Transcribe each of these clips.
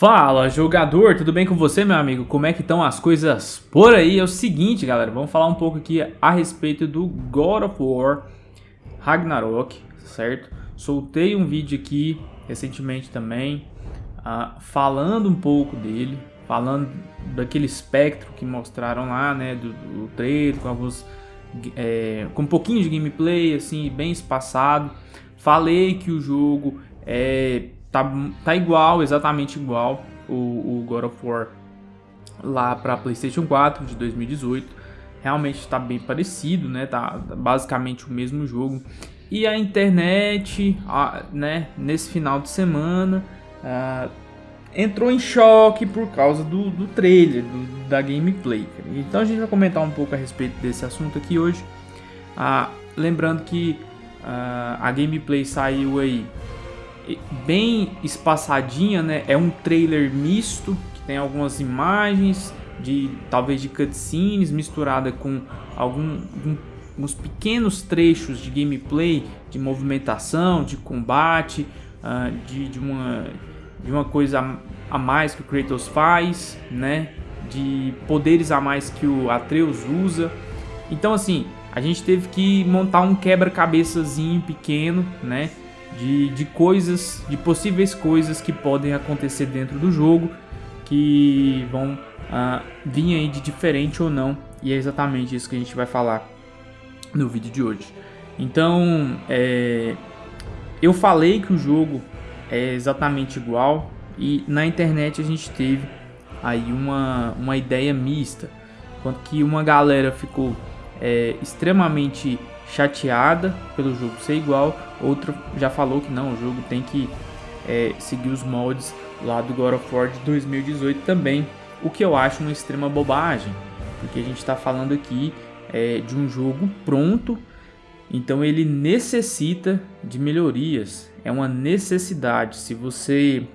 Fala jogador, tudo bem com você meu amigo? Como é que estão as coisas por aí? É o seguinte galera, vamos falar um pouco aqui a respeito do God of War Ragnarok, certo? Soltei um vídeo aqui recentemente também, uh, falando um pouco dele, falando daquele espectro que mostraram lá, né, do, do trailer, com alguns, é, com um pouquinho de gameplay, assim, bem espaçado. Falei que o jogo é tá, tá igual, exatamente igual o, o God of War lá para PlayStation 4 de 2018. Realmente está bem parecido, né? Tá basicamente o mesmo jogo. E a internet, a, né, nesse final de semana, entrou em choque por causa do, do trailer, do, da gameplay. Então a gente vai comentar um pouco a respeito desse assunto aqui hoje. Uh, lembrando que uh, a gameplay saiu aí bem espaçadinha, né? É um trailer misto que tem algumas imagens de talvez de cutscenes misturada com algum, alguns pequenos trechos de gameplay, de movimentação, de combate, uh, de, de, uma, de uma coisa a mais que o Kratos faz, né? De poderes a mais que o Atreus usa. Então assim, a gente teve que montar um quebra-cabeçazinho pequeno, né? De, de coisas, de possíveis coisas que podem acontecer dentro do jogo que vão uh, vir aí de diferente ou não e é exatamente isso que a gente vai falar no vídeo de hoje. Então, é, eu falei que o jogo é exatamente igual e na internet a gente teve aí uma, uma ideia mista, enquanto que uma galera ficou é, extremamente chateada pelo jogo ser igual, outra já falou que não, o jogo tem que é, seguir os moldes lá do God of War de 2018 também, o que eu acho uma extrema bobagem, porque a gente está falando aqui é, de um jogo pronto, então ele necessita de melhorias, é uma necessidade. Se você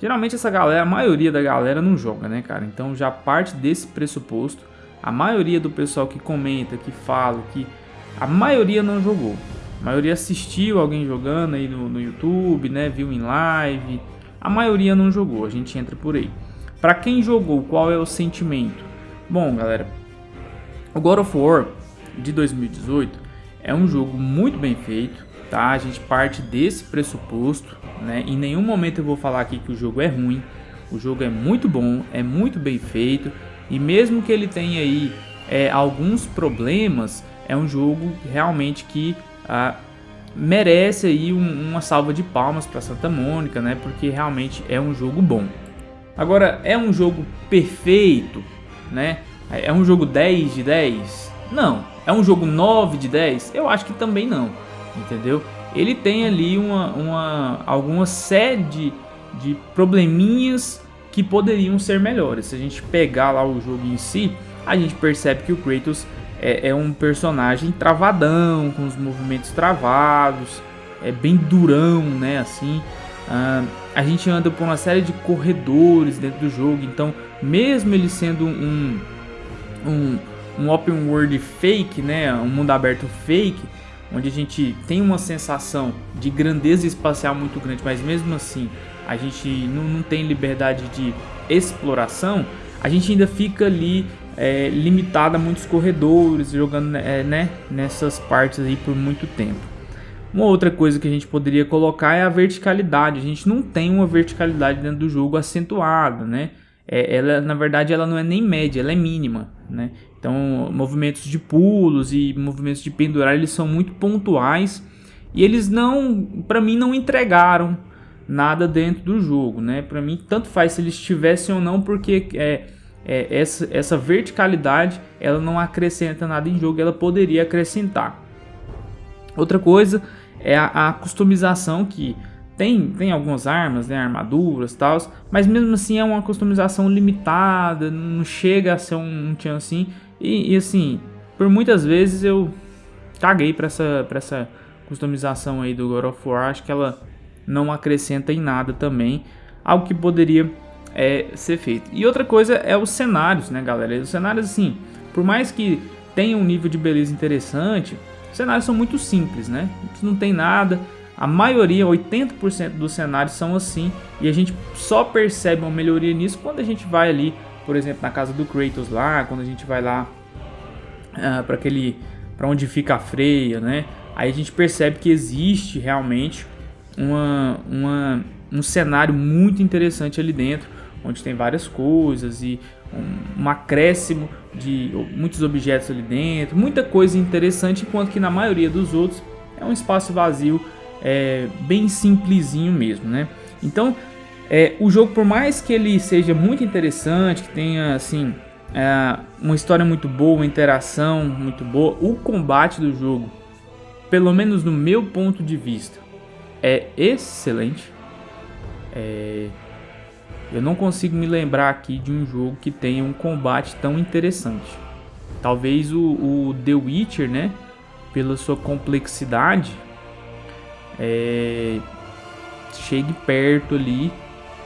geralmente essa galera, a maioria da galera não joga, né, cara? Então já parte desse pressuposto. A maioria do pessoal que comenta, que fala, que a maioria não jogou. A maioria assistiu alguém jogando aí no, no YouTube, né? Viu em live. A maioria não jogou, a gente entra por aí. Para quem jogou, qual é o sentimento? Bom, galera, o God of War de 2018 é um jogo muito bem feito, tá? A gente parte desse pressuposto, né? Em nenhum momento eu vou falar aqui que o jogo é ruim. O jogo é muito bom, é muito bem feito e mesmo que ele tenha aí é, alguns problemas, é um jogo realmente que ah, merece aí um, uma salva de palmas para Santa Mônica, né? Porque realmente é um jogo bom. Agora, é um jogo perfeito, né? É um jogo 10 de 10? Não. É um jogo 9 de 10? Eu acho que também não, entendeu? Ele tem ali uma, uma, alguma série de, de probleminhas que poderiam ser melhores. Se a gente pegar lá o jogo em si, a gente percebe que o Kratos é, é um personagem travadão, com os movimentos travados, é bem durão, né, assim. Uh, a gente anda por uma série de corredores dentro do jogo, então mesmo ele sendo um, um, um open world fake, né, um mundo aberto fake, onde a gente tem uma sensação de grandeza espacial muito grande, mas mesmo assim a gente não, não tem liberdade de exploração, a gente ainda fica ali é, limitada a muitos corredores, jogando é, né, nessas partes aí por muito tempo. Uma outra coisa que a gente poderia colocar é a verticalidade. A gente não tem uma verticalidade dentro do jogo acentuada, né? É, ela, na verdade, ela não é nem média, ela é mínima, né? Então, movimentos de pulos e movimentos de pendurar, eles são muito pontuais e eles não, para mim, não entregaram nada dentro do jogo, né? Para mim, tanto faz se eles tivessem ou não, porque é, é, essa, essa verticalidade ela não acrescenta nada em jogo, ela poderia acrescentar. Outra coisa é a, a customização que tem, tem algumas armas, né, armaduras tal, mas mesmo assim é uma customização limitada, não chega a ser um, um tchan assim. E, e, assim, por muitas vezes eu caguei para essa, pra essa customização aí do God of War, acho que ela não acrescenta em nada também, algo que poderia é, ser feito. E outra coisa é os cenários, né, galera? Os cenários, assim, por mais que tenham um nível de beleza interessante, os cenários são muito simples, né? Não tem nada A maioria, 80% dos cenários são assim, e a gente só percebe uma melhoria nisso quando a gente vai ali, por exemplo, na casa do Kratos lá, quando a gente vai lá uh, para aquele para onde fica a freia, né? Aí a gente percebe que existe realmente uma, uma, um cenário muito interessante ali dentro, onde tem várias coisas e um, um acréscimo de muitos objetos ali dentro, muita coisa interessante, enquanto que na maioria dos outros é um espaço vazio é, bem simplesinho mesmo, né? Então, é, o jogo, por mais que ele seja muito interessante, que tenha assim é, uma história muito boa, uma interação muito boa, o combate do jogo, pelo menos no meu ponto de vista, é excelente. É, eu não consigo me lembrar aqui de um jogo que tenha um combate tão interessante. Talvez o, o The Witcher, né? Pela sua complexidade, é, chegue perto ali.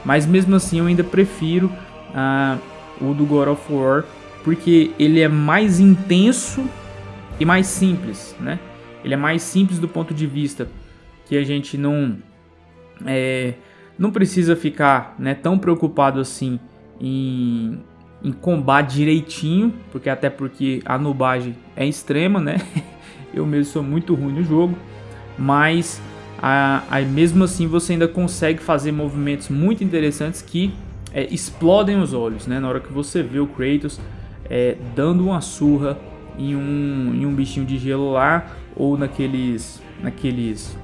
Mas mesmo assim eu ainda prefiro ah, o do God of War, porque ele é mais intenso e mais simples, né? Ele é mais simples do ponto de vista que a gente não é, não precisa ficar né, tão preocupado assim em, em combate direitinho, porque até porque a nubagem é extrema, né? Eu mesmo sou muito ruim no jogo, mas mesmo assim você ainda consegue fazer movimentos muito interessantes que é, explodem os olhos, né? Na hora que você vê o Kratos é, dando uma surra em um, em um bichinho de gelo lá, ou naqueles, naqueles,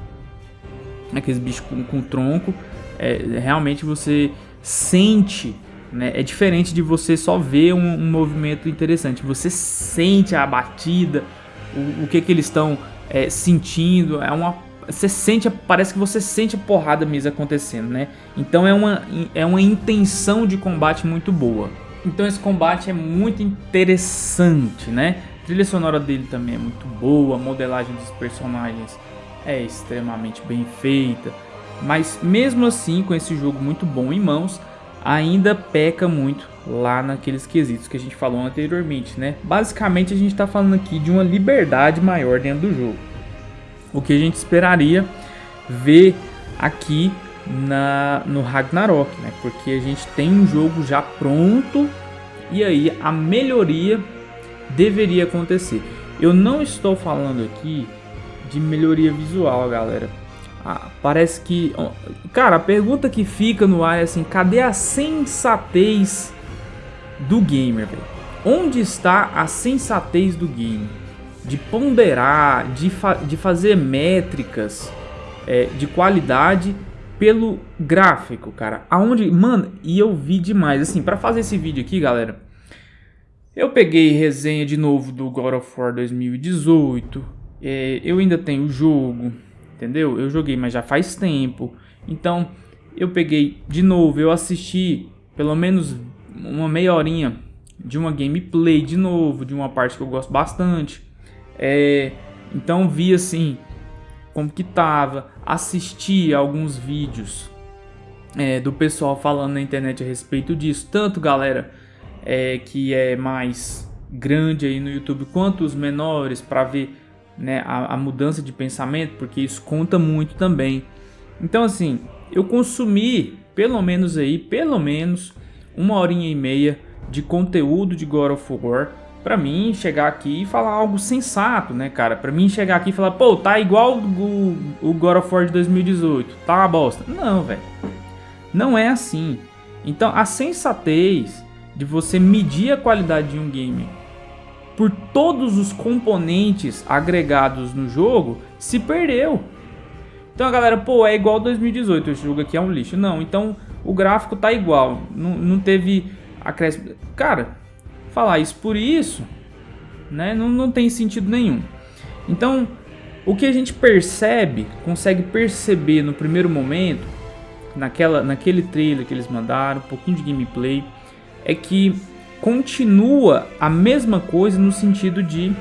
naqueles bichos com, com tronco, é, realmente você sente, né? É diferente de você só ver um, um movimento interessante, você sente a batida, o, o que que eles estão é, sentindo, é uma você sente, parece que você sente a porrada mesmo acontecendo, né? Então é uma, é uma intenção de combate muito boa. Então esse combate é muito interessante, né? A trilha sonora dele também é muito boa, a modelagem dos personagens é extremamente bem feita. Mas mesmo assim, com esse jogo muito bom em mãos, ainda peca muito lá naqueles quesitos que a gente falou anteriormente, né? Basicamente a gente está falando aqui de uma liberdade maior dentro do jogo o que a gente esperaria ver aqui na, no Ragnarok, né? Porque a gente tem um jogo já pronto e aí a melhoria deveria acontecer. Eu não estou falando aqui de melhoria visual, galera. Ah, parece que... Cara, a pergunta que fica no ar é assim, cadê a sensatez do gamer, velho? Onde está a sensatez do gamer? de ponderar, de, fa de fazer métricas é, de qualidade pelo gráfico, cara. Aonde, mano, e eu vi demais. Assim, para fazer esse vídeo aqui, galera, eu peguei resenha de novo do God of War 2018. É, eu ainda tenho o jogo, entendeu? Eu joguei, mas já faz tempo. Então, eu peguei de novo, eu assisti pelo menos uma meia horinha de uma gameplay de novo, de uma parte que eu gosto bastante. É, então vi assim como que tava, assisti alguns vídeos é, do pessoal falando na internet a respeito disso, tanto galera é, que é mais grande aí no YouTube quanto os menores para ver né, a, a mudança de pensamento, porque isso conta muito também. Então assim, eu consumi pelo menos aí, pelo menos uma horinha e meia de conteúdo de God of War Pra mim chegar aqui e falar algo sensato, né, cara? Pra mim chegar aqui e falar, pô, tá igual o, o God of War de 2018, tá uma bosta. Não, velho. Não é assim. Então a sensatez de você medir a qualidade de um game por todos os componentes agregados no jogo se perdeu. Então a galera, pô, é igual 2018, esse jogo aqui é um lixo. Não, então o gráfico tá igual, não, não teve acréscimo. Cara, falar isso por isso, né, não, não tem sentido nenhum. Então, o que a gente percebe, consegue perceber no primeiro momento, naquela, naquele trailer que eles mandaram, um pouquinho de gameplay, é que continua a mesma coisa no sentido de,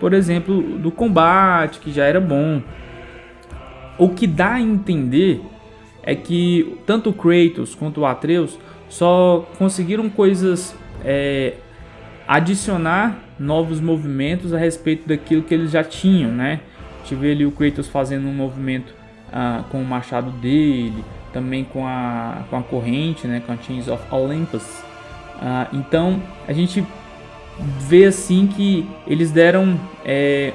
por exemplo, do combate, que já era bom. O que dá a entender é que tanto o Kratos quanto o Atreus só conseguiram coisas é, adicionar novos movimentos a respeito daquilo que eles já tinham, né? Tive ali o Kratos fazendo um movimento uh, com o machado dele, também com a, com a corrente, né, com a Chains of Olympus. Uh, então a gente vê assim que eles deram é,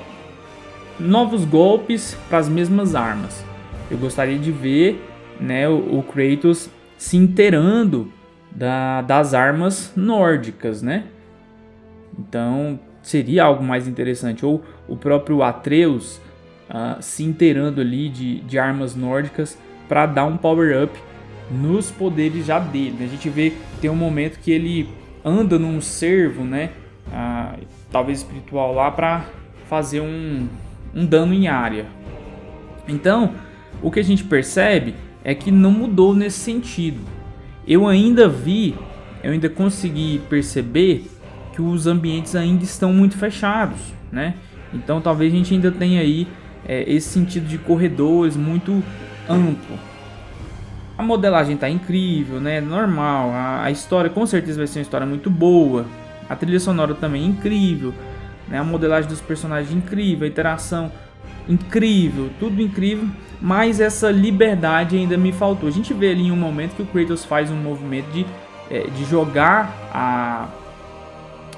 novos golpes para as mesmas armas. Eu gostaria de ver né, o, o Kratos se inteirando da, das armas nórdicas, né? Então seria algo mais interessante. Ou o próprio Atreus uh, se inteirando ali de, de armas nórdicas para dar um power-up nos poderes já dele. A gente vê tem um momento que ele anda num servo, né? Uh, talvez espiritual lá para fazer um, um dano em área. Então, o que a gente percebe é que não mudou nesse sentido. Eu ainda vi, eu ainda consegui perceber que os ambientes ainda estão muito fechados, né? Então talvez a gente ainda tenha aí é, esse sentido de corredores muito amplo. A modelagem está incrível, né? Normal. A, a, história com certeza vai ser uma história muito boa. A trilha sonora também é incrível. Né? A modelagem dos personagens é incrível, a interação incrível, tudo incrível, mas essa liberdade ainda me faltou. A gente vê ali em um momento que o Kratos faz um movimento de, é, de jogar a,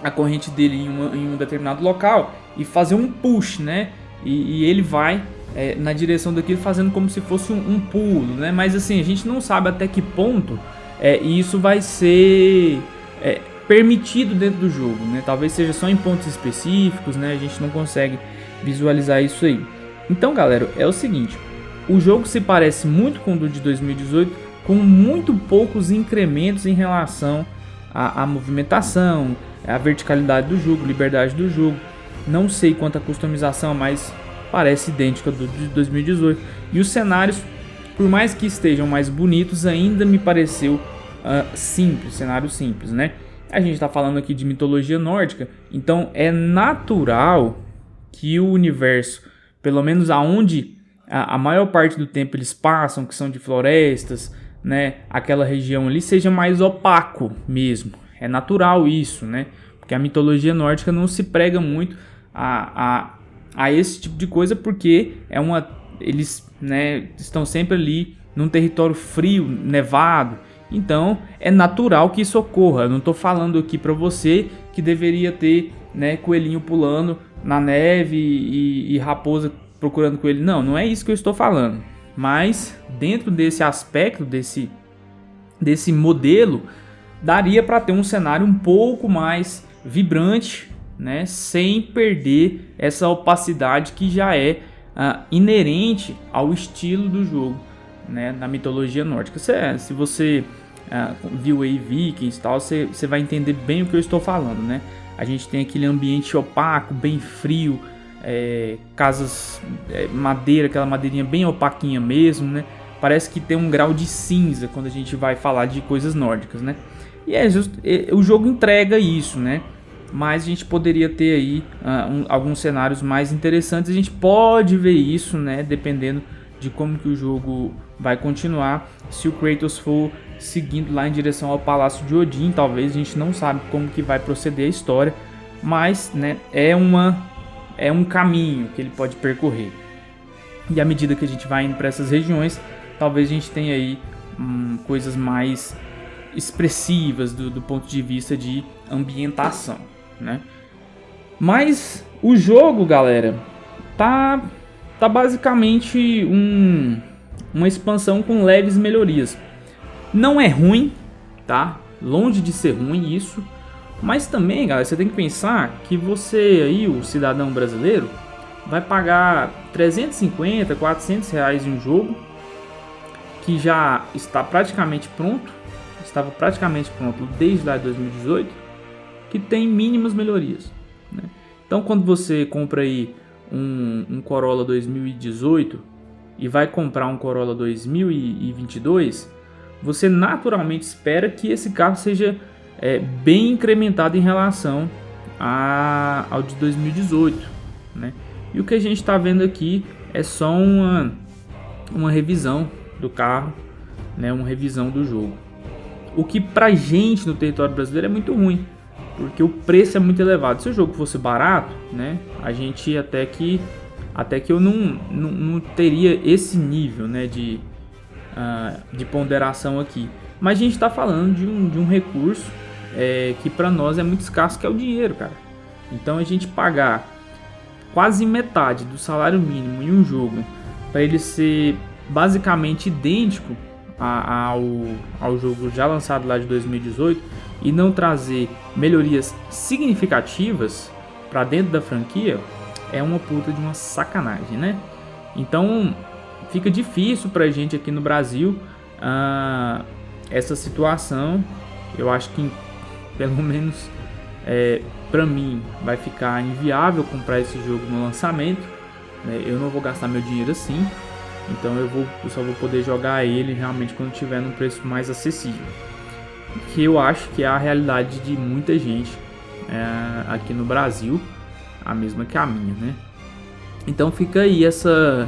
a corrente dele em, uma, em, um determinado local e fazer um push, né? E, e ele vai é, na direção daquilo fazendo como se fosse um, um, pulo, né? Mas assim, a gente não sabe até que ponto é, isso vai ser é, permitido dentro do jogo, né? Talvez seja só em pontos específicos, né? A gente não consegue visualizar isso aí. Então, galera, é o seguinte: o jogo se parece muito com o do de 2018, com muito poucos incrementos em relação à, à movimentação, à verticalidade do jogo, liberdade do jogo. Não sei quanto a customização, mas parece idêntica do de 2018. E os cenários, por mais que estejam mais bonitos, ainda me pareceu uh, simples, cenário simples, né? A gente está falando aqui de mitologia nórdica, então é natural que o universo pelo menos aonde a, a maior parte do tempo eles passam, que são de florestas, né, aquela região ali seja mais opaco mesmo. É natural isso, né? Porque a mitologia nórdica não se prega muito a, a, a esse tipo de coisa porque é uma eles, né, estão sempre ali num território frio, nevado. Então, é natural que isso ocorra. Eu não estou falando aqui para você que deveria ter, né, coelhinho pulando na neve e, e raposa procurando com ele. Não, não é isso que eu estou falando. Mas dentro desse aspecto, desse, desse modelo, daria para ter um cenário um pouco mais vibrante, né, sem perder essa opacidade que já é uh, inerente ao estilo do jogo, né, na mitologia nórdica. Se, se você uh, viu aí Vikings e tal, você vai entender bem o que eu estou falando, né? A gente tem aquele ambiente opaco, bem frio, é, casas, é, madeira, aquela madeirinha bem opaquinha mesmo, né? Parece que tem um grau de cinza quando a gente vai falar de coisas nórdicas, né? E é just, é, o jogo entrega isso, né? Mas a gente poderia ter aí uh, um, alguns cenários mais interessantes. A gente pode ver isso, né? Dependendo de como que o jogo vai continuar. Se o Kratos for seguindo lá em direção ao Palácio de Odin, talvez a gente não sabe como que vai proceder a história, mas né, é, uma, é um caminho que ele pode percorrer. E à medida que a gente vai indo para essas regiões, talvez a gente tenha aí hum, coisas mais expressivas do, do, ponto de vista de ambientação, né? Mas o jogo, galera, tá, tá basicamente um, uma expansão com leves melhorias. Não é ruim, tá? Longe de ser ruim isso. Mas também, galera, você tem que pensar que você aí, o cidadão brasileiro, vai pagar 350, 400 reais em um jogo que já está praticamente pronto, estava praticamente pronto desde lá de 2018, que tem mínimas melhorias. Né? Então, quando você compra aí um, um Corolla 2018 e vai comprar um Corolla 2022, você naturalmente espera que esse carro seja é, bem incrementado em relação a, ao de 2018. Né? E o que a gente está vendo aqui é só uma, uma revisão do carro, né? uma revisão do jogo. O que pra gente no território brasileiro é muito ruim, porque o preço é muito elevado. Se o jogo fosse barato, né, a gente até que até que eu não, não, não teria esse nível né, de, uh, de ponderação aqui. Mas a gente está falando de um, de um recurso é, que para nós é muito escasso, que é o dinheiro, cara. Então a gente pagar quase metade do salário mínimo em um jogo para ele ser basicamente idêntico a, ao, ao jogo já lançado lá de 2018 e não trazer melhorias significativas para dentro da franquia é uma puta de uma sacanagem, né? Então fica difícil para a gente aqui no Brasil uh, essa situação. Eu acho que pelo menos é, para mim vai ficar inviável comprar esse jogo no lançamento. Né? Eu não vou gastar meu dinheiro assim. Então eu, vou, eu só vou poder jogar ele realmente quando tiver num preço mais acessível. Que eu acho que é a realidade de muita gente é, aqui no Brasil, a mesma que a minha, né? Então fica aí essa,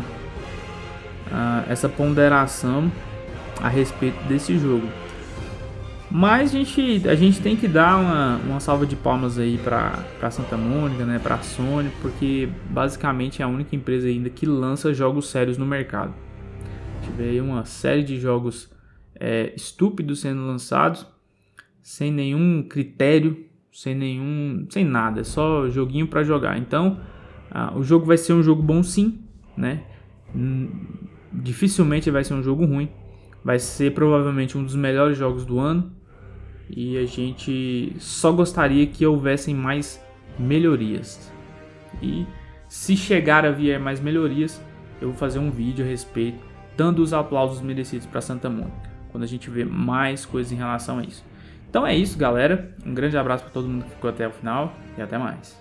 essa ponderação a respeito desse jogo. Mas a gente, a gente tem que dar uma, uma salva de palmas aí para Santa Mônica, né, para Sony, porque basicamente é a única empresa ainda que lança jogos sérios no mercado. Tive aí uma série de jogos é, estúpidos sendo lançados, sem nenhum critério, sem nenhum, sem nada, é só joguinho para jogar. Então, ah, o jogo vai ser um jogo bom sim, né? Hum, dificilmente vai ser um jogo ruim. Vai ser provavelmente um dos melhores jogos do ano e a gente só gostaria que houvessem mais melhorias. E se chegar a vir mais melhorias, eu vou fazer um vídeo a respeito, dando os aplausos merecidos para Santa Mônica, quando a gente vê mais coisas em relação a isso. Então é isso, galera. Um grande abraço para todo mundo que ficou até o final e até mais.